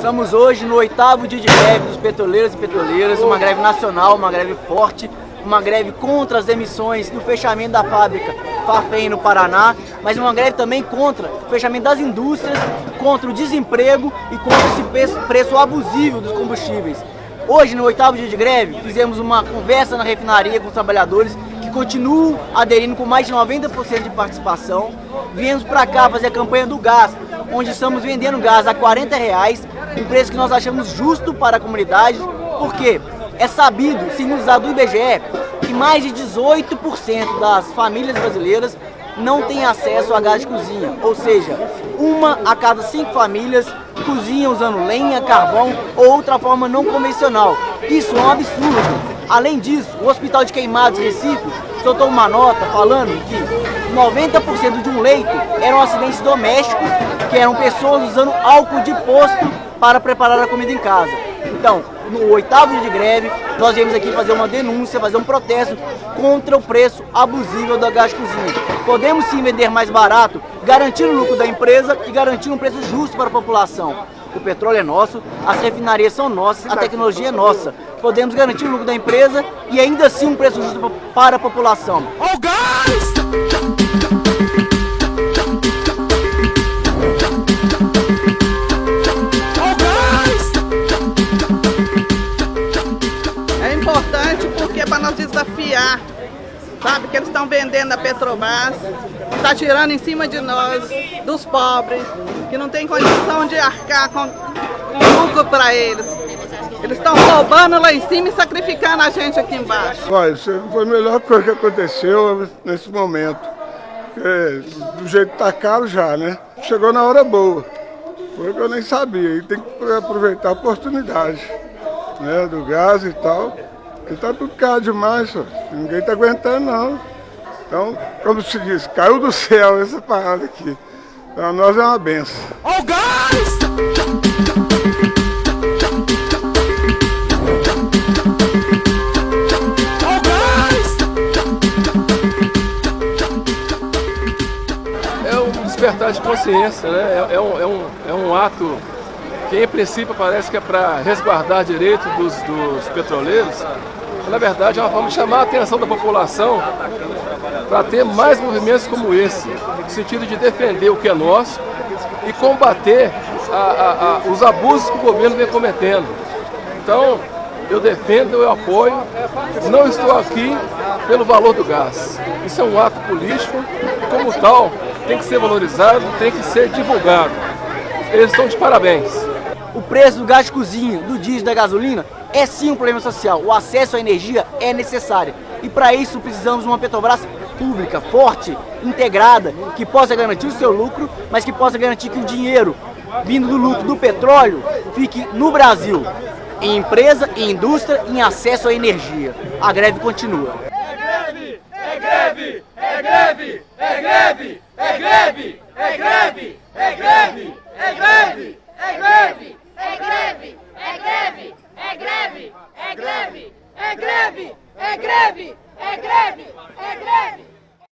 Estamos hoje no oitavo dia de greve dos petroleiros e petroleiras, uma greve nacional, uma greve forte, uma greve contra as emissões e o fechamento da fábrica Farfem no Paraná, mas uma greve também contra o fechamento das indústrias, contra o desemprego e contra esse preço abusivo dos combustíveis. Hoje, no oitavo dia de greve, fizemos uma conversa na refinaria com os trabalhadores que continuam aderindo com mais de 90% de participação. Viemos para cá fazer a campanha do gás, onde estamos vendendo gás a 40 reais, um preço que nós achamos justo para a comunidade, porque é sabido, segundo os dados do IBGE, que mais de 18% das famílias brasileiras não têm acesso a gás de cozinha, ou seja, uma a cada cinco famílias cozinha usando lenha, carvão ou outra forma não convencional. Isso é um absurdo. Além disso, o Hospital de Queimados Recife soltou uma nota falando que 90% de um leito eram acidentes domésticos, que eram pessoas usando álcool de posto para preparar a comida em casa. Então, no oitavo dia de greve, nós viemos aqui fazer uma denúncia, fazer um protesto contra o preço abusivo da gás cozinha. Podemos sim vender mais barato, garantindo o lucro da empresa e garantindo um preço justo para a população. O petróleo é nosso, as refinarias são nossas, a tecnologia é nossa. Podemos garantir o lucro da empresa e ainda assim um preço justo para a população. Oh, guys! Desafiar, sabe? Que eles estão vendendo a Petrobras, está tirando em cima de nós, dos pobres, que não tem condição de arcar com, com lucro para eles. Eles estão roubando lá em cima e sacrificando a gente aqui embaixo. Olha, isso foi a melhor coisa que aconteceu nesse momento. Porque do jeito que tá caro já, né? Chegou na hora boa. Porque eu nem sabia. E tem que aproveitar a oportunidade né, do gás e tal. Porque tá tudo caro demais, só. ninguém tá aguentando não. Então, como se diz, caiu do céu essa parada aqui. Para nós é uma benção. Oh, guys! É um despertar de consciência, né? É, é um, é, um, é um ato que, em princípio, parece que é para resguardar direito dos, dos petroleiros, na verdade, é uma forma de chamar a atenção da população para ter mais movimentos como esse, no sentido de defender o que é nosso e combater a, a, a, os abusos que o governo vem cometendo. Então, eu defendo, eu apoio, não estou aqui pelo valor do gás. Isso é um ato político e, como tal, tem que ser valorizado, tem que ser divulgado. Eles estão de parabéns. O preço do gás de cozinha, do diesel da gasolina é sim um problema social. O acesso à energia é necessário. E para isso precisamos de uma Petrobras pública, forte, integrada, que possa garantir o seu lucro, mas que possa garantir que o dinheiro vindo do lucro do petróleo fique no Brasil, em empresa, em indústria, em acesso à energia. A greve continua. É greve! É greve! É greve! É greve! É greve! É greve! É greve! É greve! É greve! É greve! É greve!